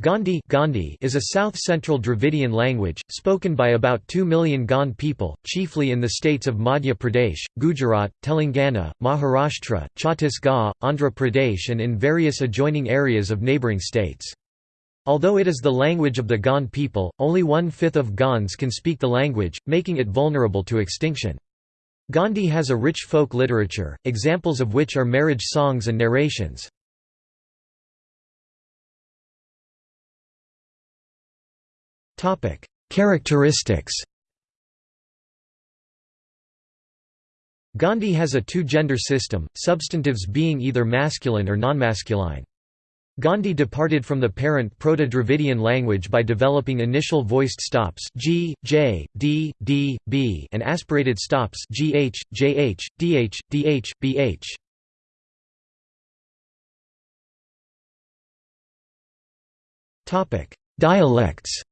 Gondi, Gondi is a south-central Dravidian language, spoken by about 2 million Gond people, chiefly in the states of Madhya Pradesh, Gujarat, Telangana, Maharashtra, Chhattisgarh, Andhra Pradesh and in various adjoining areas of neighbouring states. Although it is the language of the Gond people, only one-fifth of Gonds can speak the language, making it vulnerable to extinction. Gondi has a rich folk literature, examples of which are marriage songs and narrations. Characteristics Gondi has a two-gender system, substantives being either masculine or nonmasculine. Gondi departed from the parent Proto-Dravidian language by developing initial voiced stops g, j, d, d, b and aspirated stops gh, jh, dh, dh, bh. Dialects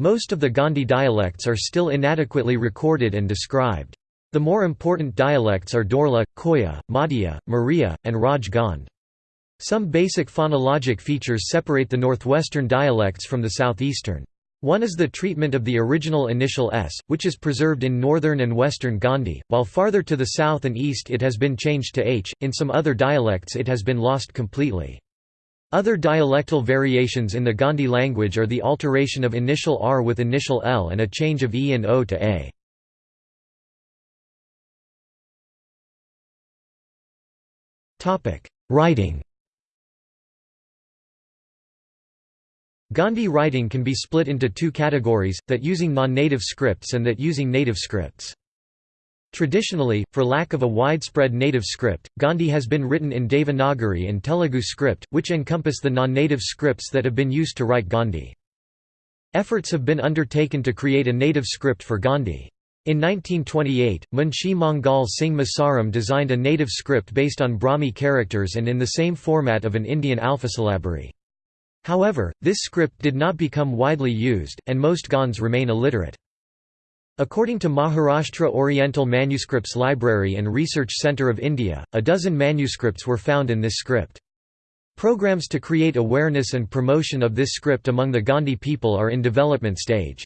Most of the Gondi dialects are still inadequately recorded and described. The more important dialects are Dorla, Koya, Madhya, Maria, and Raj Gond. Some basic phonologic features separate the northwestern dialects from the southeastern. One is the treatment of the original initial s, which is preserved in northern and western Gondi, while farther to the south and east it has been changed to h, in some other dialects it has been lost completely. Other dialectal variations in the Gondi language are the alteration of initial r with initial l and a change of e and o to a. Writing Gondi writing can be split into two categories, that using non-native scripts and that using native scripts. Traditionally, for lack of a widespread native script, Gondi has been written in Devanagari and Telugu script, which encompass the non-native scripts that have been used to write Gondi. Efforts have been undertaken to create a native script for Gondi. In 1928, Munshi Mangal Singh Masaram designed a native script based on Brahmi characters and in the same format of an Indian alphasyllabary. However, this script did not become widely used, and most Gonds remain illiterate. According to Maharashtra Oriental Manuscripts Library and Research Centre of India, a dozen manuscripts were found in this script. Programs to create awareness and promotion of this script among the Gondi people are in development stage.